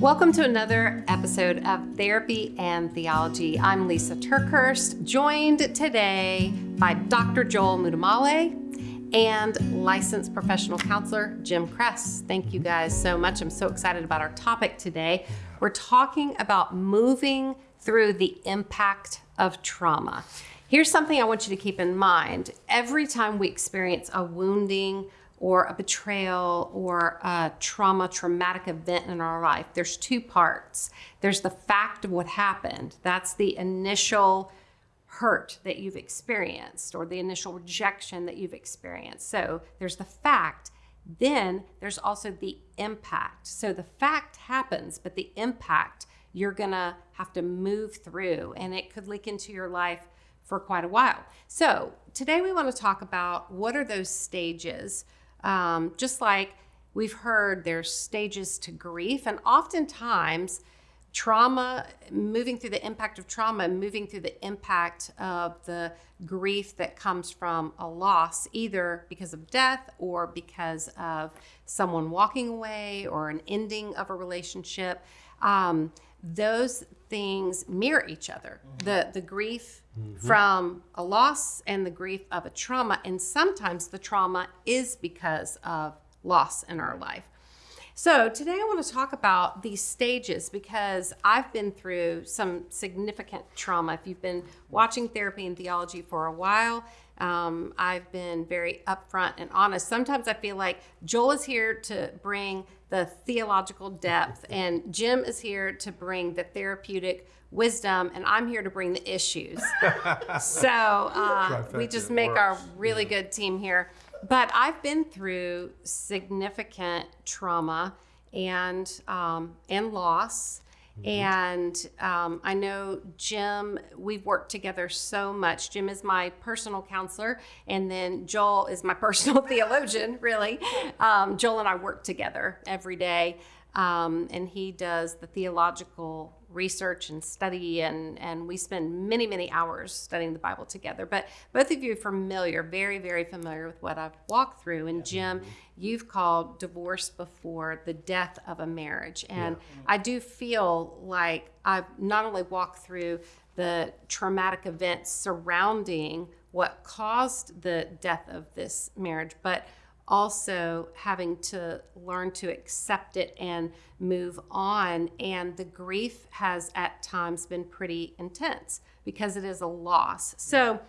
Welcome to another episode of Therapy and Theology. I'm Lisa TerKeurst, joined today by Dr. Joel Muddamalle and licensed professional counselor Jim Cress. Thank you guys so much. I'm so excited about our topic today. We're talking about moving through the impact of trauma. Here's something I want you to keep in mind. Every time we experience a wounding or a betrayal or a trauma, traumatic event in our life, there's two parts. There's the fact of what happened. That's the initial hurt that you've experienced or the initial rejection that you've experienced. So there's the fact. Then there's also the impact. So the fact happens, but the impact you're gonna have to move through, and it could leak into your life for quite a while. So today we want to talk about what are those stages um, just like we've heard, there's stages to grief, and oftentimes trauma, moving through the impact of trauma, moving through the impact of the grief that comes from a loss, either because of death or because of someone walking away or an ending of a relationship. Um, those things mirror each other. Mm-hmm. The the grief mm-hmm. from a loss and the grief of a trauma, and sometimes the trauma is because of loss in our life. So today I want to talk about these stages because I've been through some significant trauma. If you've been watching therapy and theology for a while, um, I've been very upfront and honest. Sometimes I feel like Joel is here to bring the theological depth, and Jim is here to bring the therapeutic wisdom, and I'm here to bring the issues. so uh, we just make works. our really yeah. good team here. But I've been through significant trauma and um, and loss Mm-hmm. And um, I know Jim, we've worked together so much. Jim is my personal counselor, and then Joel is my personal theologian, really. Um, Joel and I work together every day, um, and he does the theological research and study and and we spend many many hours studying the bible together. But both of you are familiar very very familiar with what i've walked through and jim mm-hmm. you've called divorce before the death of a marriage. And yeah. i do feel like i've not only walked through the traumatic events surrounding what caused the death of this marriage but also having to learn to accept it and move on. And the grief has at times been pretty intense because it is a loss. So,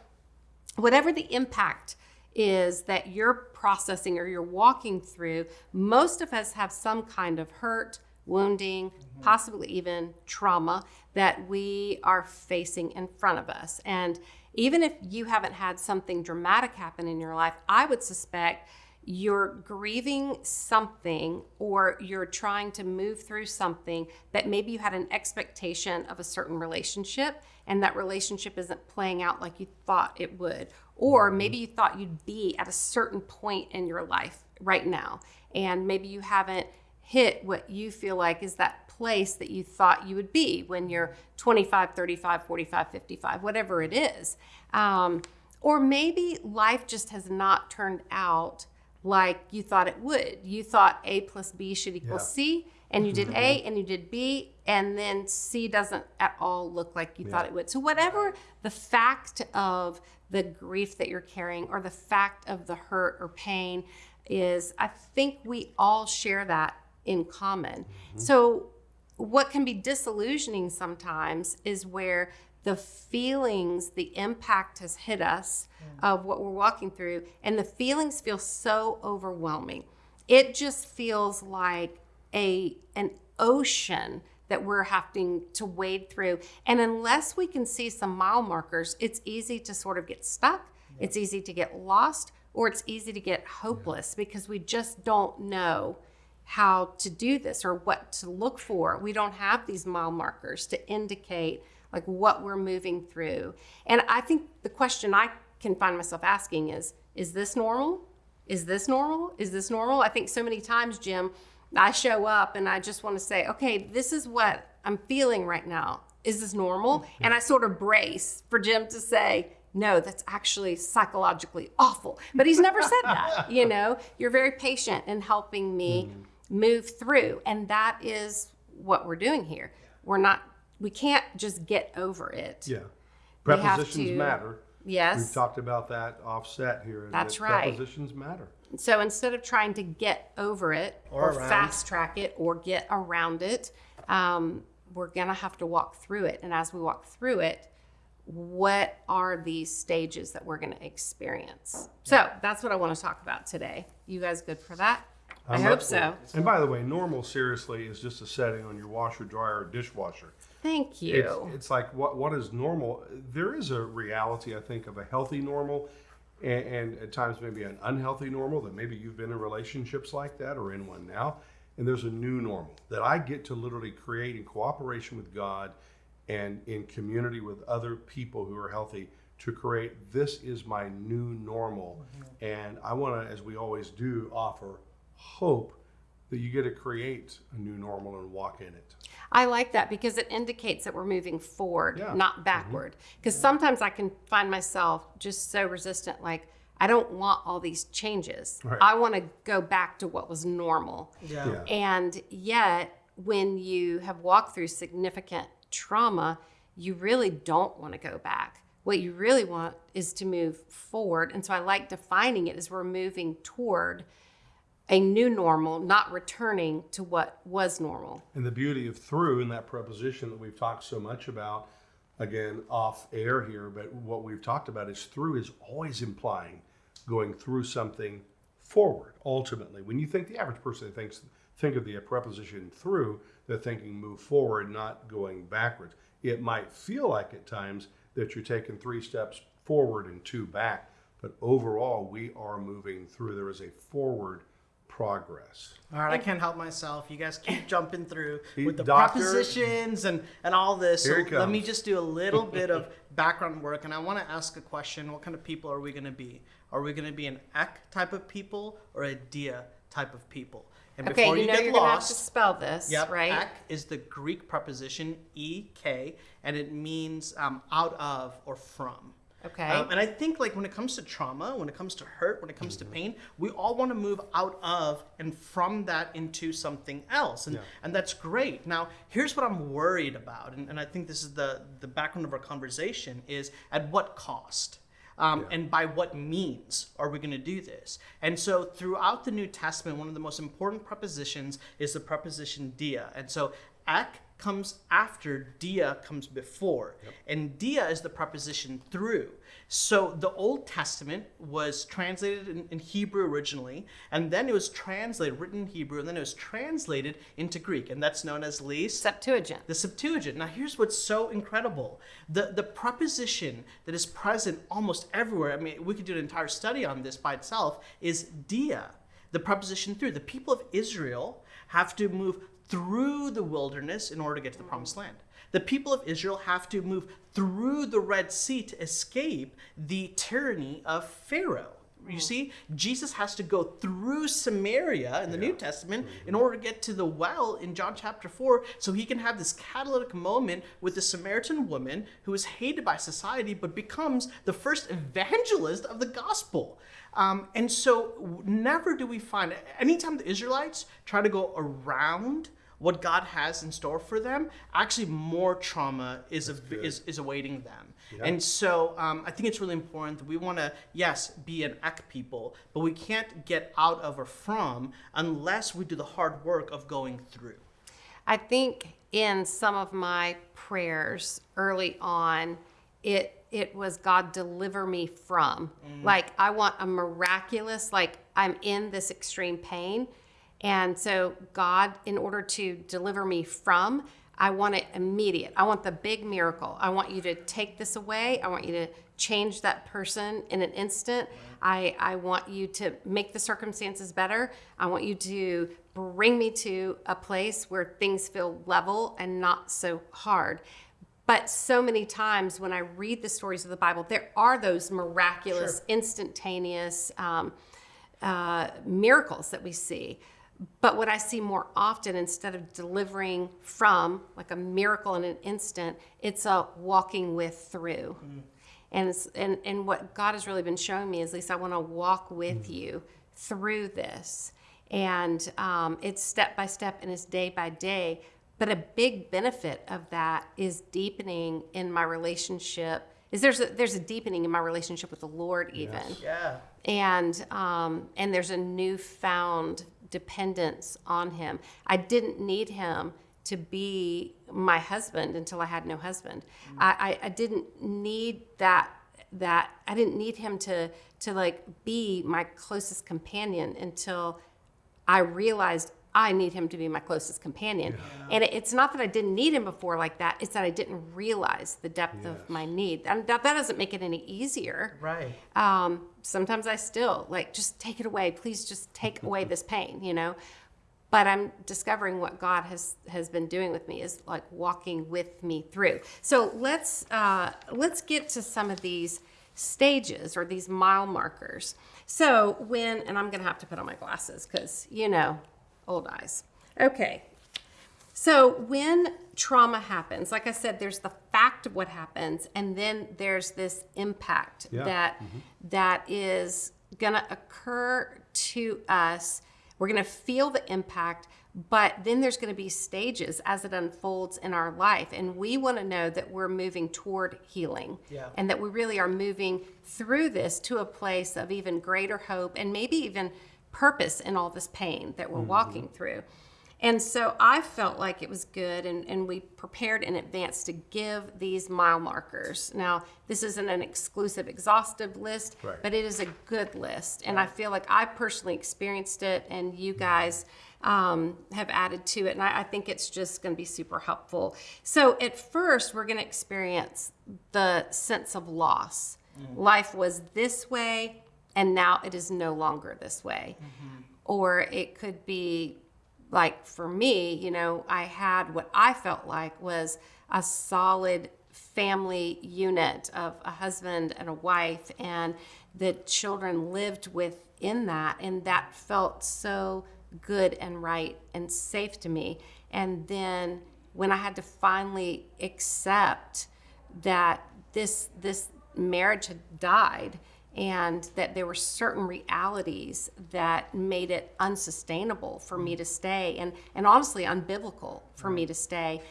whatever the impact is that you're processing or you're walking through, most of us have some kind of hurt, wounding, mm-hmm. possibly even trauma that we are facing in front of us. And even if you haven't had something dramatic happen in your life, I would suspect you're grieving something or you're trying to move through something that maybe you had an expectation of a certain relationship and that relationship isn't playing out like you thought it would or mm-hmm. maybe you thought you'd be at a certain point in your life right now and maybe you haven't hit what you feel like is that place that you thought you would be when you're 25 35 45 55 whatever it is um, or maybe life just has not turned out like you thought it would. You thought A plus B should equal yeah. C, and you did mm-hmm. A and you did B, and then C doesn't at all look like you yeah. thought it would. So, whatever the fact of the grief that you're carrying or the fact of the hurt or pain is, I think we all share that in common. Mm-hmm. So, what can be disillusioning sometimes is where the feelings, the impact has hit us mm. of what we're walking through, and the feelings feel so overwhelming. It just feels like a an ocean that we're having to wade through. And unless we can see some mile markers, it's easy to sort of get stuck. Yeah. It's easy to get lost, or it's easy to get hopeless yeah. because we just don't know how to do this or what to look for. We don't have these mile markers to indicate like what we're moving through. And I think the question I can find myself asking is is this normal? Is this normal? Is this normal? I think so many times, Jim, I show up and I just want to say, okay, this is what I'm feeling right now. Is this normal? Mm-hmm. And I sort of brace for Jim to say, no, that's actually psychologically awful. But he's never said that. You know, you're very patient in helping me mm-hmm. move through. And that is what we're doing here. We're not. We can't just get over it. Yeah. Prepositions to- matter. Yes. We've talked about that offset here. That's that right. Prepositions matter. So instead of trying to get over it Or or, fast track it or get around it, um, we're going to have to walk through it. And as we walk through it, what are these stages that we're going to experience? So that's what I want to talk about today. You guys good for that? i I'm hope so. it. And by the way, normal seriously is just a setting on your washer, dryer, or dishwasher. Thank you. it's like what what is normal? There is a reality, I think, of a healthy normal, and, and at times maybe an unhealthy normal. That maybe you've been in relationships like that or in one now, and there's a new normal that I get to literally create in cooperation with God and in community with other people who are healthy to create. This is my new normal, mm-hmm. and I want to, as we always do, offer hope that you get to create a new normal and walk in it. I like that because it indicates that we're moving forward, Yeah. Mm-hmm. not backward. Because sometimes I can find myself just so resistant, like, I don't want all these changes. Right. I want to go back to what was normal. Yeah. Yeah. And yet, when you have walked through significant trauma, you really don't want to go back. What you really want is to move forward. And so I like defining it as we're moving toward a new normal, not returning to what was normal. And the beauty of through in that preposition that we've talked so much about, again, off air here, but what we've talked about is through is always implying going through something forward, ultimately. When you think the average person thinks think of the preposition through, they're thinking move forward, not going backwards. It might feel like at times that you're taking three steps forward and two back, but overall we are moving through. There is a forward progress. All right, I can't help myself. You guys keep jumping through He- with the Doctor- prepositions and, and all this. Here So he let me just do a little bit of background work, and I want to ask a question: What kind of people are we going to be? Are we going to be an ek type of people or a dia type of people? And Okay, you know get you're gonna have to lost, spell this, Yep, right? ek is the Greek preposition ek, and it means um, out of or from. Okay. Um, and I think like when it comes to trauma, when it comes to hurt, when it comes to pain, we all want to move out of and from that into something else. And and that's great. Now, here's what I'm worried about, and, and I think this is the the background of our conversation is at what cost? Um, And by what means are we going to do this? And so, throughout the New Testament, one of the most important prepositions is the preposition dia. And so, ek comes after, dia comes before. And dia is the preposition through. So the Old Testament was translated in, in Hebrew originally, and then it was translated, written in Hebrew, and then it was translated into Greek, and that's known as Lis, Septuagint. the Septuagint. Now, here's what's so incredible: the the preposition that is present almost everywhere. I mean, we could do an entire study on this by itself. Is dia, the preposition through. The people of Israel have to move through the wilderness in order to get to the promised land. The people of Israel have to move through the Red Sea to escape the tyranny of Pharaoh. You mm. see, Jesus has to go through Samaria in the New Testament mm-hmm. in order to get to the well in John chapter 4 so he can have this catalytic moment with the Samaritan woman who is hated by society but becomes the first evangelist of the gospel. Um, and so, never do we find, anytime the Israelites try to go around what God has in store for them, actually more trauma is, a, is, is awaiting them. And so um, I think it's really important that we want to, yes, be an ek people, but we can't get out of or from unless we do the hard work of going through. I think in some of my prayers early on, it it was God deliver me from. Mm. Like I want a miraculous, like I'm in this extreme pain. And so God, in order to deliver me from, I want it immediate. I want the big miracle. I want you to take this away. I want you to change that person in an instant. Mm. I, I want you to make the circumstances better. I want you to bring me to a place where things feel level and not so hard. But so many times when I read the stories of the Bible, there are those miraculous, instantaneous um, uh, miracles that we see. But what I see more often, instead of delivering from like a miracle in an instant, it's a walking with through. And, it's, and and what God has really been showing me is, Lisa, I want to walk with you through this, and um, it's step by step and it's day by day. But a big benefit of that is deepening in my relationship. Is there's a, there's a deepening in my relationship with the Lord even, Yeah. and um, and there's a newfound dependence on Him. I didn't need Him to be my husband until I had no husband. I, I, I didn't need that that I didn't need him to to like be my closest companion until I realized I need him to be my closest companion. And it- it's not that I didn't need him before like that, it's that I didn't realize the depth of my need. And that, that doesn't make it any easier. Right. Um, sometimes I still like, just take it away. Please just take away this pain, you know? But I'm discovering what God has has been doing with me is like walking with me through. So let's uh, let's get to some of these stages or these mile markers. So when and I'm gonna have to put on my glasses because you know, old eyes. Okay, so when trauma happens, like I said, there's the fact of what happens, and then there's this impact Yeah. that mm-hmm. that is gonna occur to us. We're gonna feel the impact, but then there's gonna be stages as it unfolds in our life, and we want to know that we're moving toward healing, Yeah. and that we really are moving through this to a place of even greater hope and maybe even purpose in all this pain that we're mm-hmm. walking through. And so I felt like it was good, and, and we prepared in advance to give these mile markers. Now, this isn't an exclusive, exhaustive list, Right. but it is a good list. And I feel like I personally experienced it, and you mm-hmm. guys um, have added to it. And I, I think it's just going to be super helpful. So, at first, we're going to experience the sense of loss. Mm. Life was this way, and now it is no longer this way. Mm-hmm. Or it could be like for me, you know, I had what I felt like was a solid family unit of a husband and a wife, and the children lived within that, and that felt so good and right and safe to me. And then when I had to finally accept that this this marriage had died and that there were certain realities that made it unsustainable for me to stay and and honestly unbiblical for me to stay.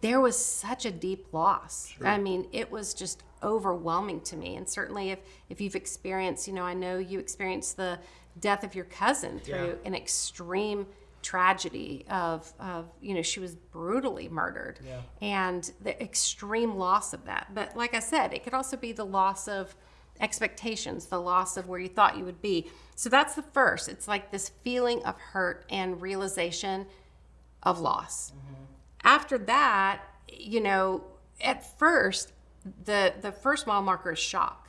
There was such a deep loss. I mean it was just overwhelming to me. And certainly if if you've experienced you know i know you experienced the death of your cousin through an extreme tragedy of, of you know she was brutally murdered. And the extreme loss of that. But like i said it could also be the loss of expectations the loss of where you thought you would be so that's the first it's like this feeling of hurt and realization of loss after that you know at first the the first mile marker is shock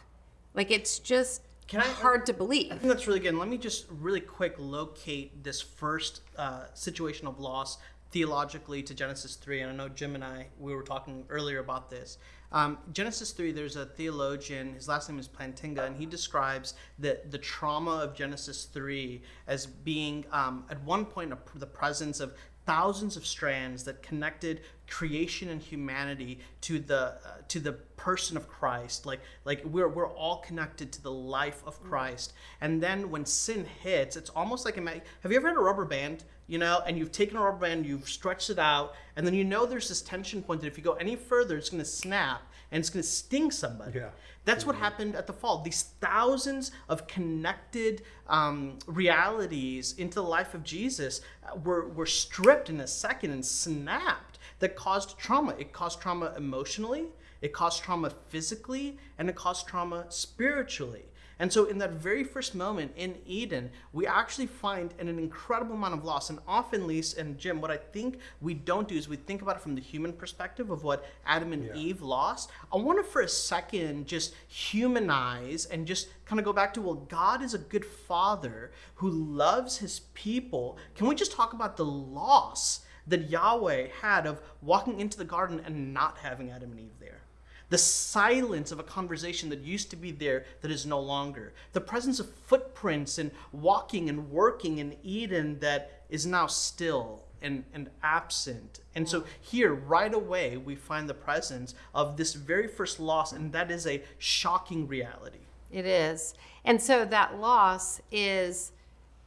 like it's just Can I- hard to believe I think that's really good. And let me just really quick locate this first uh, situation of loss theologically to Genesis 3. And I know Jim and I, we were talking earlier about this. Um, Genesis 3, there's a theologian, his last name is Plantinga, and he describes the, the trauma of Genesis 3 as being, um, at one point, a, the presence of thousands of strands that connected creation and humanity to the uh, to the person of Christ. Like like we're we're all connected to the life of Christ. And then when sin hits it's almost like ima- have you ever had a rubber band you know and you've taken a rubber band you've stretched it out and then you know there's this tension point that if you go any further it's going to snap and it's going to sting somebody Yeah. that's what happened at the fall. These thousands of connected um, realities into the life of Jesus uh, were, were stripped in a second and snapped that caused trauma. It caused trauma emotionally, it caused trauma physically, and it caused trauma spiritually. And so, in that very first moment in Eden, we actually find an, an incredible amount of loss. And often, Lise and Jim, what I think we don't do is we think about it from the human perspective of what Adam and Eve lost. I want to, for a second, just humanize and just kind of go back to well, God is a good father who loves his people. Can we just talk about the loss that Yahweh had of walking into the garden and not having Adam and Eve there? The silence of a conversation that used to be there that is no longer, the presence of footprints and walking and working in Eden that is now still and, and absent. And so mm. here, right away, we find the presence of this very first loss, and that is a shocking reality. It is. And so that loss is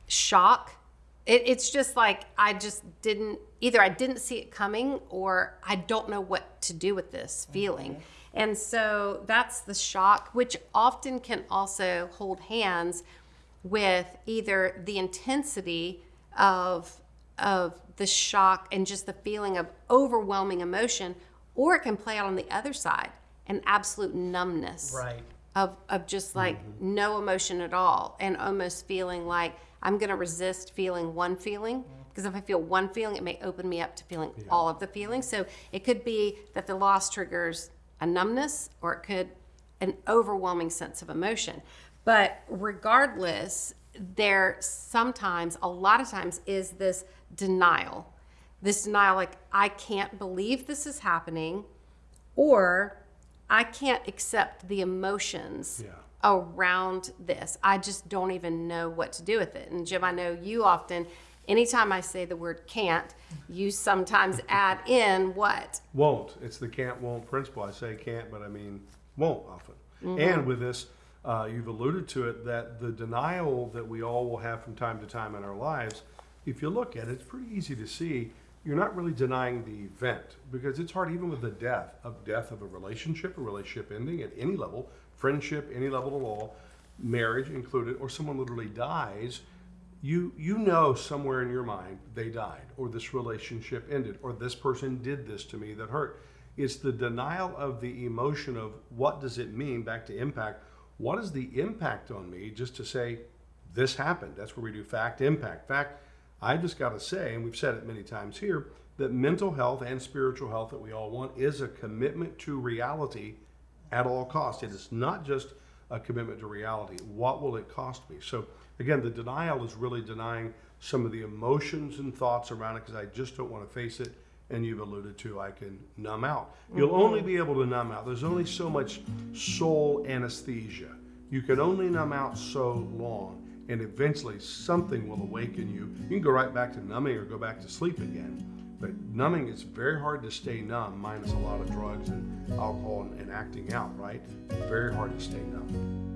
shock It, it's just like I just didn't either. I didn't see it coming, or I don't know what to do with this feeling. Mm-hmm. And so that's the shock, which often can also hold hands with either the intensity of of the shock and just the feeling of overwhelming emotion, or it can play out on the other side, an absolute numbness Right. of, of just like mm-hmm. no emotion at all and almost feeling like I'm going to resist feeling one feeling mm. because if I feel one feeling, it may open me up to feeling all of the feelings. So it could be that the loss triggers a numbness or it could an overwhelming sense of emotion. But regardless, there sometimes, a lot of times, is this denial. This denial, like, I can't believe this is happening, or I can't accept the emotions Yeah. around this. I just don't even know what to do with it. And Jim, I know you often, anytime I say the word can't, you sometimes add in what? Won't. It's the can't won't principle. I say can't, but I mean won't often. And with this, uh, you've alluded to it that the denial that we all will have from time to time in our lives, if you look at it, it's pretty easy to see you're not really denying the event because it's hard even with the death of death of a relationship, a relationship ending at any level, friendship, any level at all, marriage included, or someone literally dies you you know somewhere in your mind they died or this relationship ended or this person did this to me that hurt it's the denial of the emotion of what does it mean back to impact what is the impact on me just to say this happened that's where we do fact impact fact i just got to say and we've said it many times here that mental health and spiritual health that we all want is a commitment to reality at all costs. It is not just a commitment to reality. What will it cost me? So again, the denial is really denying some of the emotions and thoughts around it because I just don't want to face it. And you've alluded to I can numb out. You'll mm-hmm. only be able to numb out. There's only so much soul anesthesia. You can only numb out so long. And eventually something will awaken you. You can go right back to numbing or go back to sleep again. But numbing is very hard to stay numb, minus a lot of drugs and alcohol and, and acting out, right? Very hard to stay numb.